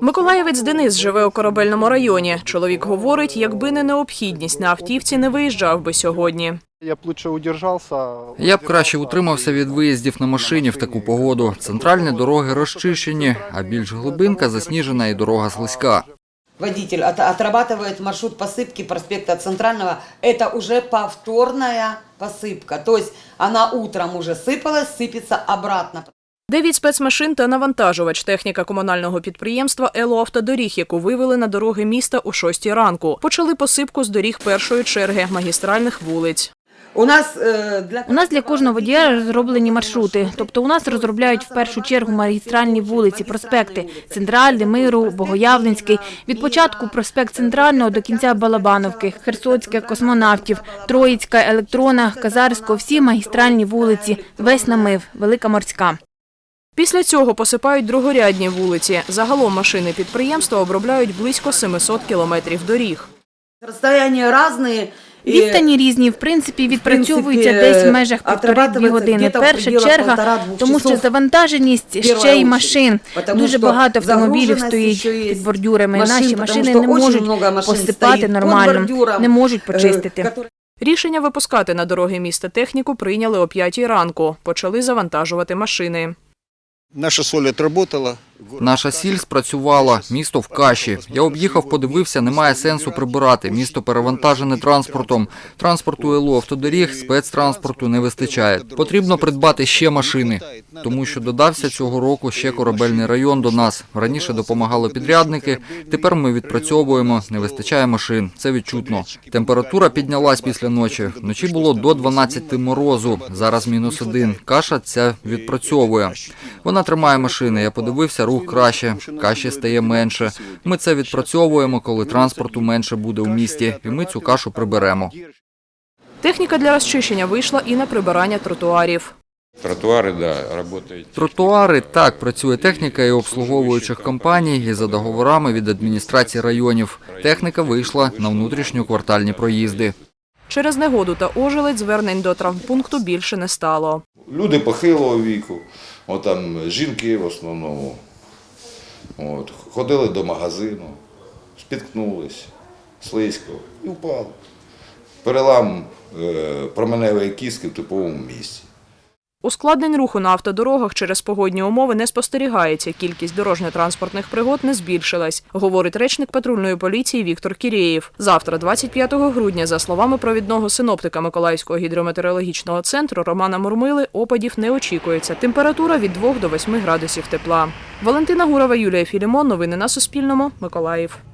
Миколаєвець Денис живе у корабельному районі. Чоловік говорить, якби не необхідність на автівці, не виїжджав би сьогодні. Я б лучше удержався. Я б краще утримався від виїздів на машині в таку погоду. Центральні дороги розчищені, а більш глибинка засніжена і дорога слизька. Водитель от- отрабатывает маршрут посыпки проспекта Центрального. Это уже повторная посыпка. То есть она утром уже сыпалась, сыпется обратно. Дев'ять спецмашин та навантажувач техніка комунального підприємства «Елоавтодоріг», яку вивели на дороги міста у шостій ранку. Почали посипку з доріг першої черги магістральних вулиць. У нас, для... У нас для кожного водія розроблені маршрути. Тобто у нас розробляють в першу чергу магістральні вулиці, проспекти Центральний, Миру, Богоявленський. Від початку проспект Центрального до кінця Балабановки, Херсоцьке, Космонавтів, Троїцька, Електрона, Казарського, всі магістральні вулиці, весь намив, Велика Морська. Після цього посипають другорядні вулиці. Загалом машини підприємства обробляють близько 700 кілометрів доріг. Расстояния разные. и- Відстані різні, в принципі, відпрацьовуються принципі, десь в межах півтори-дві отрабатується години. где-то в Перша пределах черга, полтора-двух тому що часов. завантаженість ще Перша й очередь. машин. Потому Дуже що багато автомобілів загруженість стоїть ще є під бордюрами. машин, Наші потому машини що не очень можуть много машин посипати стоїть під нормально, бордюром, не можуть Э, почистити. которые- Рішення випускати на дороги міста техніку прийняли о 5 ранку. Почали завантажувати машини. Наша соль отработала. Наша сіль спрацювала, місто в каші. Я об'їхав, подивився, немає сенсу прибирати. Місто перевантажене транспортом. Транспорту ЛО автодоріг, спецтранспорту не вистачає. Потрібно придбати ще машини, тому що додався цього року ще корабельний район до нас. Раніше допомагали підрядники. Тепер ми відпрацьовуємо. Не вистачає машин. Це відчутно. Температура піднялась після ночі. Вночі було до 12 морозу. Зараз мінус один. Каша ця відпрацьовує. Вона тримає машини. Я подивився, рух краще, каші стає менше. Ми це відпрацьовуємо, коли транспорту менше буде у місті, і ми цю кашу приберемо. Техніка для розчищення вийшла і на прибирання тротуарів. Тротуары, да, работают. Тротуари так працює техніка і обслуговуючих компаній і за договорами від адміністрації районів. Техніка вийшла на внутрішньоквартальні проїзди. Через негоду та ожеледь звернень до травмпункту більше не стало. Люди похилого віку, от там жінки в основному. От, ходили до магазину, спіткнулись, слизько і впали. Перелам е, променевої кістки в типовому місці. Ускладнень руху на автодорогах через погодні умови не спостерігається. Кількість дорожньо-транспортних пригод не збільшилась, говорить речник патрульної поліції Віктор Кірєєв. Завтра, 25 грудня, за словами провідного синоптика Миколаївського гідрометеорологічного центру Романа Мурмили, опадів не очікується. Температура від 2 до 8 градусів тепла. Валентина Гурова, Юлія Філімон. Новини на Суспільному. Миколаїв.